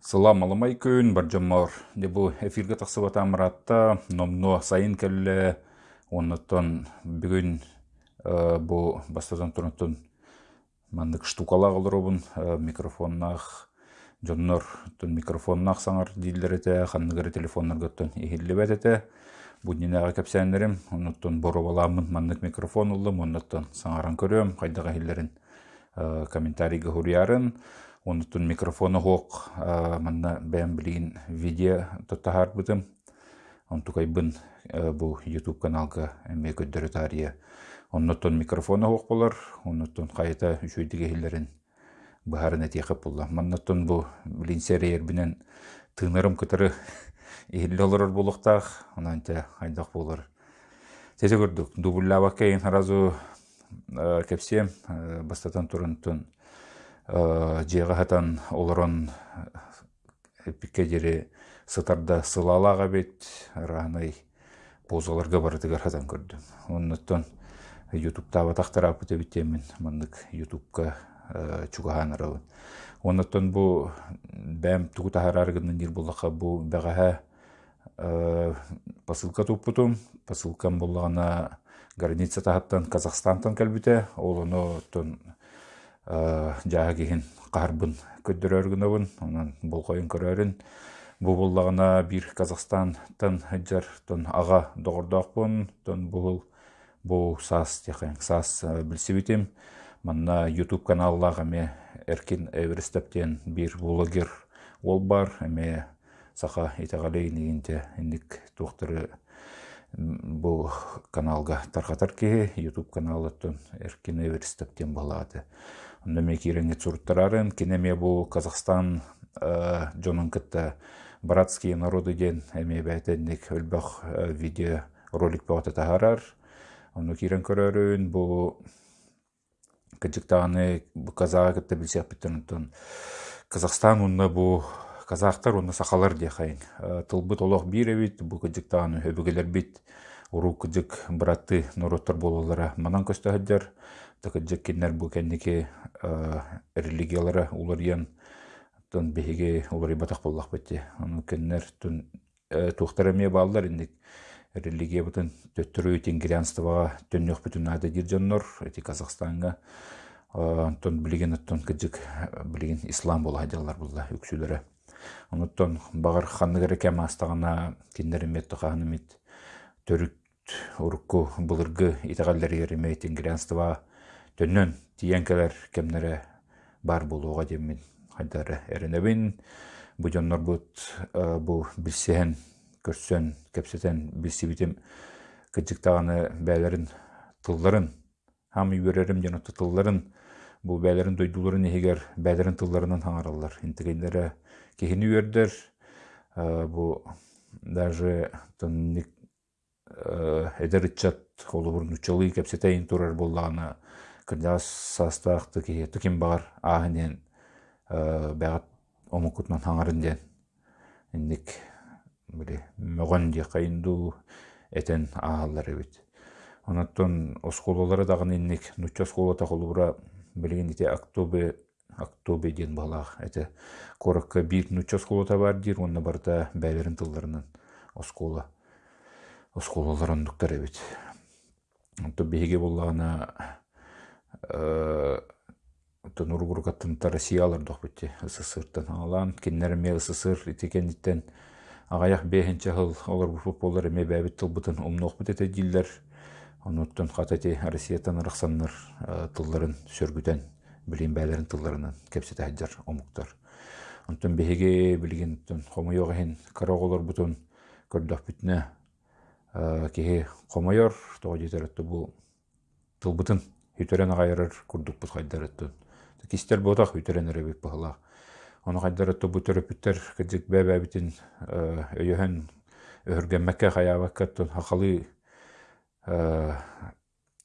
Сылам аламай күн бар. Де бу эфирге тақсыбат амыратта номно сайын келле. Оннаттан бүгін бу бастадан турнаттан мандык штукалак олоробун микрофоннах жоннор тон микрофоннах саңар дилдерете ханныгары телефоннар готтон ихиллебет эте буднинага кепсәннерим оннаттан боро баламын мандык микрофон уллым оннаттан саңаран көрөм кайдага хиллерин комментарийге хуриярын онутун микрофону хоок манна бэм билигин видео тоттахар бытым онтукайбын бу ютуб каналга эме көддөрө тария оннотон микрофону хоок болар оннотон кайта үчөйдиге хиллерин бахарын этиэхеп булла маннотон бу билин сериербинен тыынырым кытыры ихилле олорор булуктаах онанча айдак болар дублябаккейин харазу кепсем бастатан турунтун жеғахатан олорон пикке жери сытарда сылалаға бет ранай бозаларга барытыгар хатан көрдүм. Оннуттан ютубта батактарап бүтебиттемин мындык ютубка чугаханарабын оннуттан бу бәм тугутахараргынын дир буллака бу бегаха посылка туппутум посылкам боллагана граница тахаттан казахстантан кэлбите олону тон жаа киһин қарбын көддөрөргүнөбүн онан болкойун көрөрүн. Бу буллагына бир казахстантан жар тон ага догордоокпун тон бул бу сас тихен сас билсибитим манна ютуб каналлага эме эркин эверестептен бир блогер ол бар. Эме саха итагалей нигинте индик туохтары бу каналга тархатар ки ютуб каналыттын эркин эверестептен балаады Киреңе цурттарарын, кинеме бу Казахстан жонун кытта братские народы ден эме бәйтенник өлбөх видео ролик баата тахарар. Ону кирен көрөрүн бу кыжыктааны бу казага кытта билсек биттен Казахстан унна бу казахтар унна сахалар дехайын. Тылбыт олох биребит бу кыжыктааны хөбүгелер бит уру кыжык браты народтар бололара манан көстөһөддөр такыджык киннер бу кенники религиялары уларыян тон биһиги улары батак боллак бетти аны кеннер тун тухтара ме баллар индик религия бутын төттөрү тенгирианствага төннөх бүтүн ады дир жоннор эти казахстанга тон билеген оттон кыджык билеген ислам бола хадялар булла үксүлөрө онуттон багар ханныгары кем астагана киннер мет ханымит төрүт урукку былыргы итагаллар ереме тенгирианствага төннөн тиенкелер кемнере бар болууга демин хайдары эренебин. Бу жоннор бут бу билсеен көрсөн кепсетен билсибитим кыджыктаганы бээлерин тылларын хам үйөрерим жана тылларын бу бээлерин дойдуларын эгер бээлерин тылларынан аңаралар интегендере кихини үйөрдер бу даже тонник эдеритчат олубурун учалый кепсетейин турар боллагана кырдас састаакты ки туким бар аахынен бәгат омукутман хаңарын ден инник били мөгөн ди кайынду этен ааллар эбит оноттон оскололары дагы инник нучча скола тахолубура билген ите актобе актобе ден балаах эте коракка бир нучча сколота бар дир онна барда бәйлерин тылларынан оскола оскололар ондуктар эбит онто биһиге буллагана тонуругургаттынта россиялар дохбутти СССРтан алан киннереме СССР итикенниттен агаях бехинче хыл олар футболлар эме бәбит тылбытын умнохбут эте диллер онуттан хатати Россиятан ырыксаннар тылларын сөргүтен билин бәлерин тылларынан кепсете хаджар омуктар. Онтон беһиге билген хомойога хин караголор бутун көрдөх бүтүнө киһи хомойор того жетеретте бу тылбытын хүтөрен агайрар курдук бут хайдарыттын кистер ботак хүтөрен эребик бахалак оны хайдарытты бу төрөпүттер кыжык бэбэбитин өйөһөн өһөргәммәккә хаябаккаттын хакалы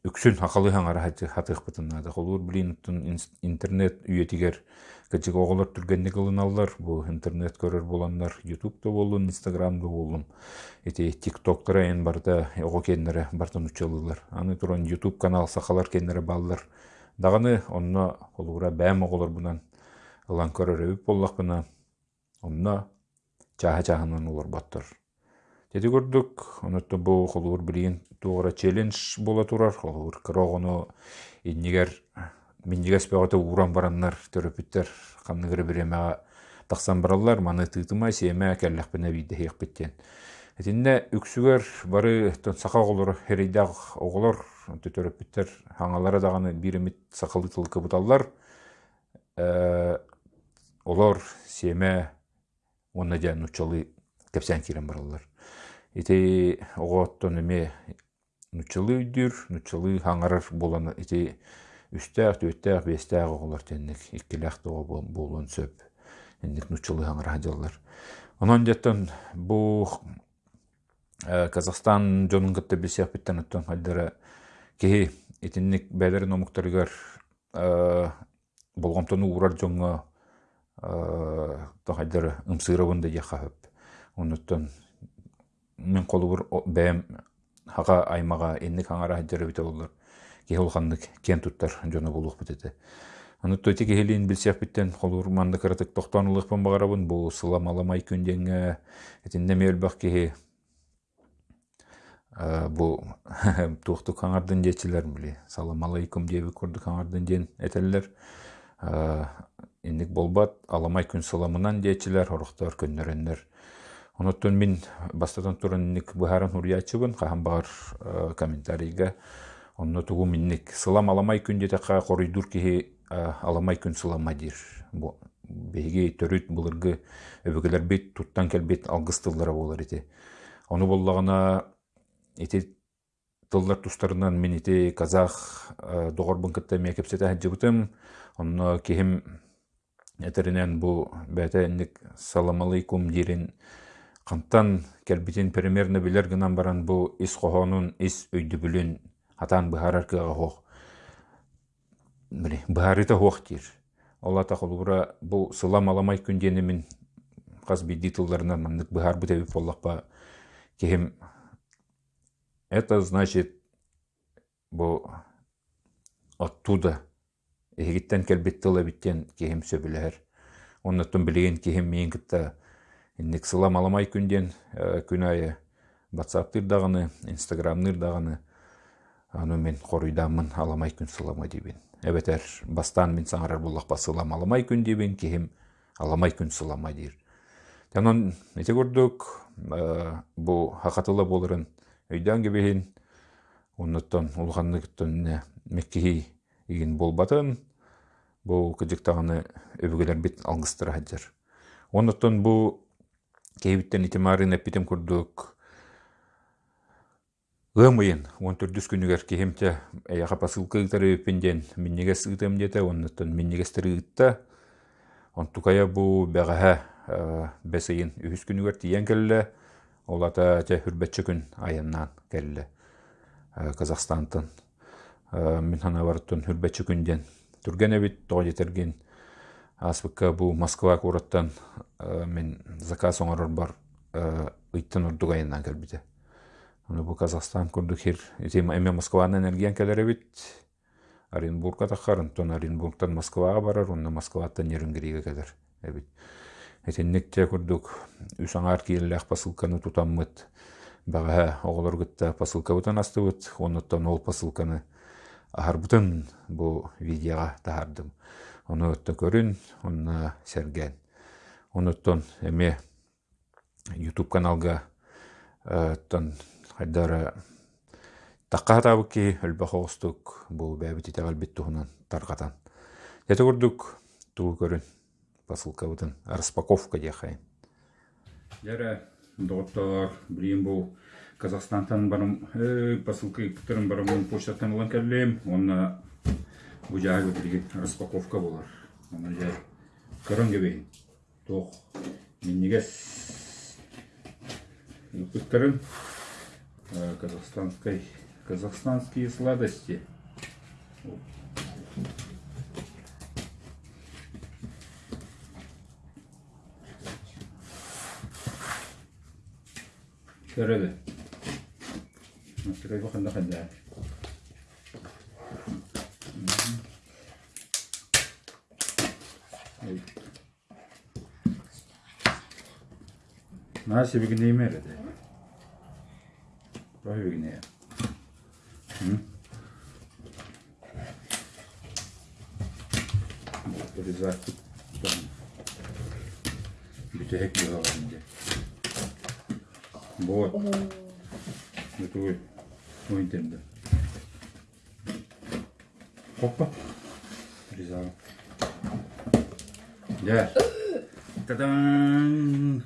үксүн хакалы хаңара хатык бытыннада холур билин интернет үйетигер кычык оголор түргенник ылыналлар бу интернет көрөр боланнар ютубта болун инстаграмда болун эти тиктоктор эн барда ого кеннере бартын учалылар. Аны туран ютуб канал сахалар кеннере баллар даганы онно холура бәм оголор бунан ылан көрөр эбип боллак бына онна чааха чааһынан улар баттар. Тети көрдүк онутта бу холуур билигин тугара челлендж бола турар. Холуур кырогону иннигер миннигес бөгөтө уран бараннар төрөпүттер камныгыры биремега тахсан бараллар маны тыытыма сиэме кэллэхпине биде хиэхпиттен этинне үксүгер бары сака оголор херейдах оголор төтөрөпүттер хаңалара даганы биремит сакалы тылкы буталлар олор сиэме онна диэн нучалы кепсен кирен бараллар. Ити огооттон эме нучалы үйдүр нучалы хаңарар болан ити үстәэх түөттәэх биэстээх оголор тенник иккилээх тоҕо буолун сөп. Инник нучалы хаңара дьаллар онон дьеттен бу казахстан жонун кытта бисиэхпиттен оттон хайдара киһи итинник бээлер номуктарыгар болгомтону урар жоңго тохайдара ымсыырабын да диэхаһып онуттан мен колубур бэм хаға аймаға энник хаңара хайдара бите боллар киһи улханнык кен туттар жоно булуухпут эте. Онутту тики хилин билсиэхпиттен холур манды кыратык тохтонулыхпын багарабын бу сылам аламай күндеңе этинде мелбах киһи бу туохтук хаңардын дечилер били салам алейкум диэби курдук хаңардын диэн этеллер инник болбат аламай күн саламынан дечилер хорохтор көннөрөннөр. Онуттун мин бастатан туран инник быхаран урьячыбын хаһан багар комментарийга онно тугу минник сылам аламай күн детеха коройдур киһи аламай күн сылама дир беги төрүт булыргы өбөгөлөр бит туттан келбит алгыстыллара болар ити. Ону боллагана ити тыллар тустарынан мен ити казах догорбун кытта мекепсете хаджыбытым онно кихим этеринен бу бәтә инник салам алейкум дирин кантан келбитин примерно билер гынан баран бу ис кохонун ис өйдүбүлүн атан быхарар кыга хох. Быхарыта хох дир. Олата холура бу сылам аламай күндени мен каз бидди тылларынан маннык быхар бутебип боллакпа кихим Это значит, бу оттуда эгиттен келбет тыла биттен кихим сөбүлөр. Оннотун билеген кихим мен кытта инник сылам аламай күнден күн айы WhatsApp даганы, Instagram даганы аны мен коруйдамын аламай күн сылама дибин. Эбетер бастан мен саңарар буллак сылам аламай күн дибин кихим аламай күн сылама дир. Танан эте көрдүк бу хакатыла болырын өйдөөн кебиһин оннуттан улханныктан меккиһи игин болбатын бу кыдьыктаганы өбүгелер бит алгыстыра хаджар оннуттан бу кейбиттен итимарын эппитим курдук ымыйын он төрдүс күнүгер кихимте эяха посылка ыытары өппинден миннеге сыытым дете оннуттан миннегестери ыытта онтукая бу бэгаһа бесыйын үһүс күнүгер тиен келле Олата те хүрбәтчі күн айыннан кәлі Казахстантын. Мен хана барыттын хүрбәтчі күнден. Түрген әбит тоғы етерген аспыққа бұл Москва кураттан мен заказ оңарыр бар ыйттын урдук айыннан кәлбіді. Оны бұл Казахстан күрдік хер. Эме Москваны энергиян кәлер әбит. Оренбургка таққарын, тон Оренбургтан Москваға барар, онна Москваттан Еренгериге кәлер әбит. Этиннекте курдук үсаңар кииллэх посылканы тутаммыт. Бага оголор гытта посылка бутан астыбыт, онуттан ол посылканы ахарбытын бу видеоға тахардым. Оны өтті көрін, онна серген. Онуттан эме YouTube каналга тон хайдара таққа табы ки өлбі хоғыстық бұл бәбіті тәғал бітті хунан тарқатан. Еті көрдік туғы көрін посылкабытын распаковка дияхайын Яра доктор билим бу Казахстантан барым посылка кытырым барым почтаттан улан келлем онна бу жагы билген распаковка болар. Аны жа көрөн кебейин тох миннигес кыттырын казахстанской казахстанские сладости. 날씨 비긴 내 매래 돼. 라이 비긴네. 응? Böyle zaten bir tek yağ bence. Bu. Bu tuğ. Bu intemde. Hoppa. Güzel. Gel. Та-дам!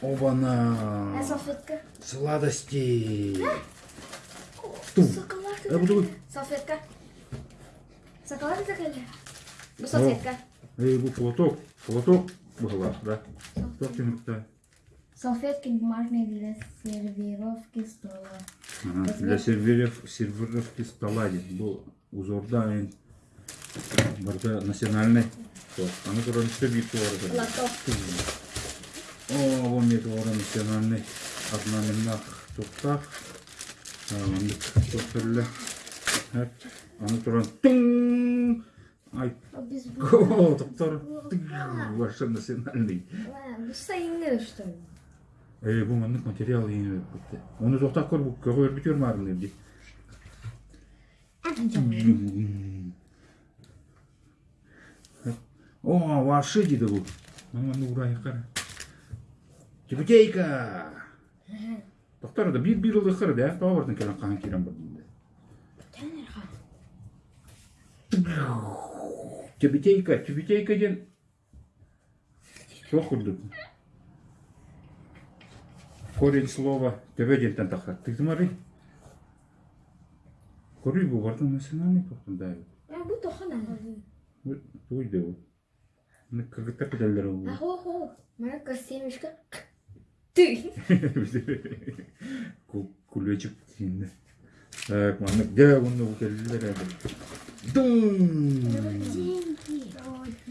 Оба-на! А салфетка? Сладости! А? Ту! Шоколадка! Э, салфетка! Шоколадка закрыли? Ну, салфетка! Эй, флоток! Флоток! Была, да? Салфетка. Салфетки бумажные для сервировки стола. Ага, для сервировки стола. здесь Бұл узорда барда национальный. Вот. А ну короче, все бит Лоток. О, вон мне тоже национальный. Одна минах туктах. Мындык тоқтырлы. Әп. Аны туран. Тың! Ай. А О, тоқтар. Ваша национальный. Что ли? Эй, материал. Оны көр, бұл марын. О, ваши дейді бұл. Маманы ұрайы қара. Тепетейка! Тоқтар да бір бір ылды қыры да, бардың келен қаған керен бір дейді. Тепетейка, тепетейка ден. Жоқ күрдік. Корень слова тебеден тақырат. Ты смотри. Көрүй бұл бардың национальный тоқтын да бұл. Кагыта педалдары А бұл. хо хо. Моя косемечка. Ты. Күлечіп енді. Так, мана да оны бұл келділер әді. Дың!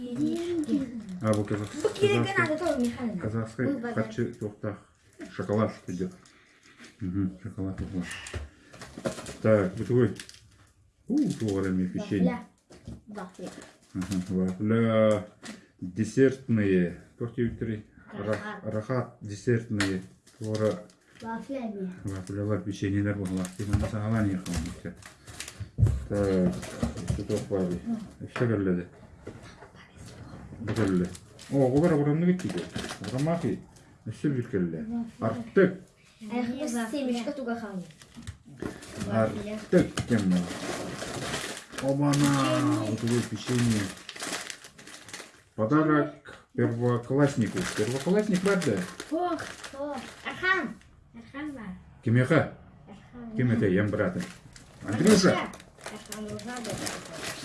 Деньги. А бұл Bu kere казахстан. надо тоже Михаил. Казахская Был базар. хатчы тоқтақ. Шоколад идет. Угу, шоколад был. Так, вот твой. У, тугарами печенье. Вафля. Вафля. Ага, Вафля десертные. Три. Рахат. Десертные. Тора Вафля не. вафлялар печеньелер сағалан еқан. Так, что тоқ бары. Еще. О, орамны кетті. Орамақи. Семечка. Оба-на! Вот печенье. Подарок первокласснику. Первоклассник бар да? Фох, фох. Архан. Архан бар. Кимеха? Ким это? Ям брата. Андрюша!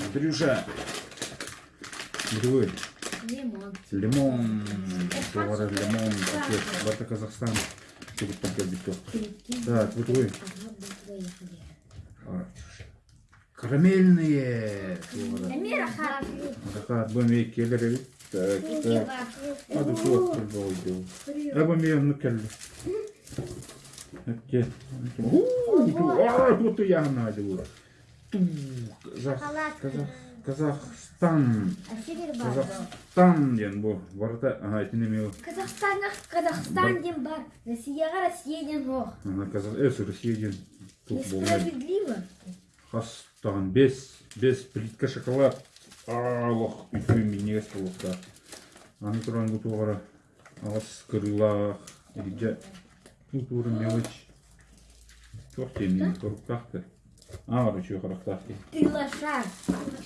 Андрюша! Другой. Лимон. Лимон. Товары лимон. Пакет. Барта Казахстан. Пакет. Так, вот вы. Карамельные. Рахат, бөме келер Так, так. Hadi soğuk bir oldu. Ama bir yanını kelli. Hep gel. Aa, bu da yanına hadi bu. Kazak, Kazak, Kazakistan. Асигер бар. Kazakistan diyen bu. Bu arada aha dinlemiyor. Казахстанга Казахстан ден бар. Россияга Россия ден жоқ. Aha Kazak, es Rusya diyen. Хастан, без, без плитка шоколад. Алық, үйті менеге столықта. Аны тұран бұл туғара. Ағас кырылақ. Елге. Бұл туғра мелочь. Жоқ тенін көріп А, короче. Ты.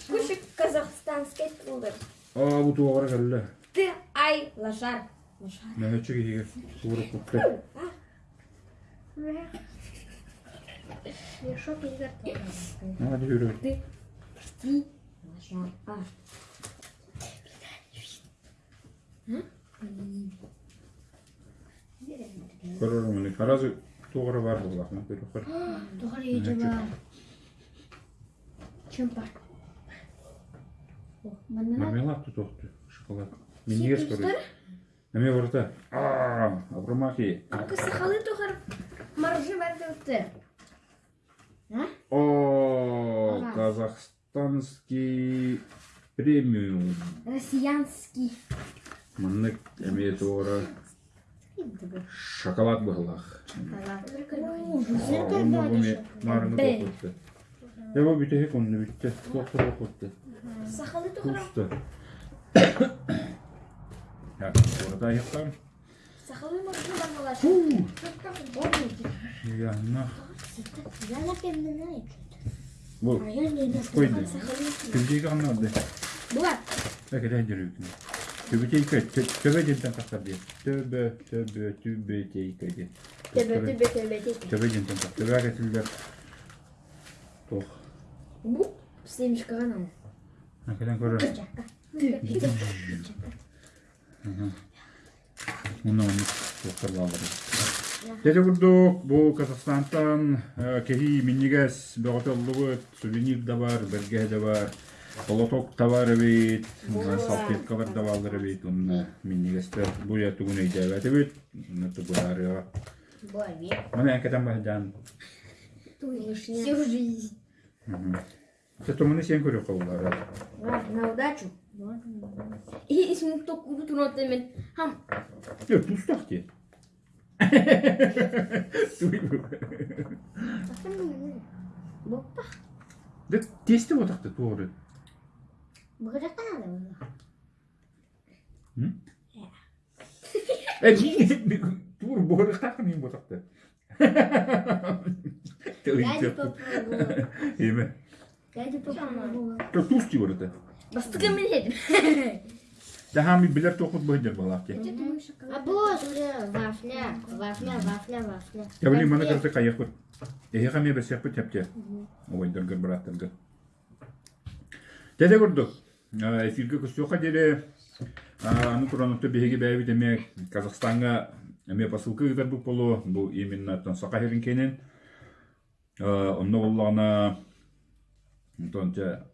Кушай казахстанский пудр. А, бұл туғара кәлі. Ты ай лошар. Лошар. Мәлочі кеге. Туғра көпті. Мешок и картошка. Hadi yürü. Ты лошар. А. Көрірім мұны. Қаразы туғра бар. Көрі қыр. Тухар еже бар. Чем бар? О, Мына Мармелад тут тоқты. Шоколад. Мен егес көрі. Әме орта. Ааа, абрамахи. Сахалы тухар маржи бар өтті. А? О, Ага. казахстанский премиум. Россиянский. маннык эме туора шоколад быһылах онно буме марыны тохутты Яба бите хек онны битте тохты тохутты Сахалы тухарам. Кусты Ya, orada Sakalım bakıyor ben dolaşıyorum. Yanına. Yanına kendine ne Bu. Koydu. Köpeği anladı. Bu var. Bak hele duruyor. Köpeği köy. Köpeği dinden kalkar diye. Töbe töbe töbe diye köy. Töbe töbe töbe diye. Köpeği dinden kalkar. Töbe getirdiler. Toh. Bu. Pislemiş kalan ama. Hakikaten korar. Hı hı. Doktorla alırız. Dede kurduk bu Kazakhstan'dan e, kehi minniges beğotelluğu suvenir de var, belge de var. Kolotok da var evet, salpetkalar da var evet. Onu minnigesler bu yatığın icabet evet. Onu da bu arıyor. Бой. Bana hakikaten bahcan. Всю жизнь. Sen tomunu sen görüyor kolları. На удачу. И is moet ook goed doen met mijn ham. Ja, toen start je. Doei. Бопа. Дэ тестэ бодох та дуурай. Богатаа юм. Хм? Э чи дур богатаа юм бодох та. Төвийн. Яа. Имэ. Гади попа. Тус чи бодох та. Едім. Daha bir bilir tokut boyunca balak ki. А уже вафля, вафля, вафля, вафля. Ya bileyim bana karşı kayak var. E ya bir besek bu tepçe. Oy dırgır bıraktırgı. Dede vurdu. Efirge kusuyoka dede. Аны туранытты беги бәйби демек Казахстанга эме посылка гыдар бу полу бу именно тон кенен онно боллагана тонча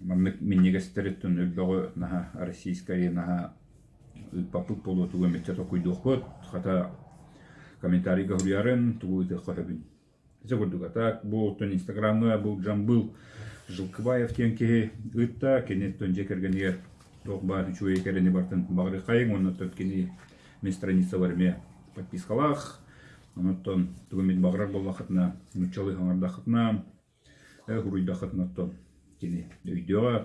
маннык миннегестереттен үлдөгө наха российская наха папык полу Жылкыбаев тенке ытта кенет керени бартын мен страница бар ме подпискалах баграр боллахатна мучалы хаңардахатна э хуруйдахатна кини өйдөга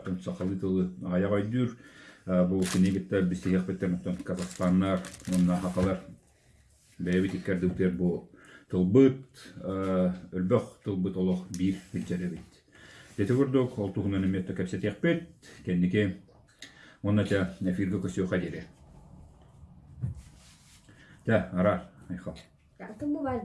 тон сакалы тылы аяга үйдүр. Бу кенегитте бисеяк беттен казакстаннар онна хакалар бэбит иккердүктер бу тылбыт. Өлбөх тылбыт олох бир ол айхал. Так, это бывает.